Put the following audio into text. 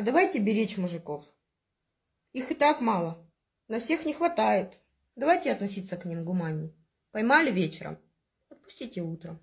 А давайте беречь мужиков. Их и так мало. На всех не хватает. Давайте относиться к ним гуманней. Поймали вечером, отпустите утром.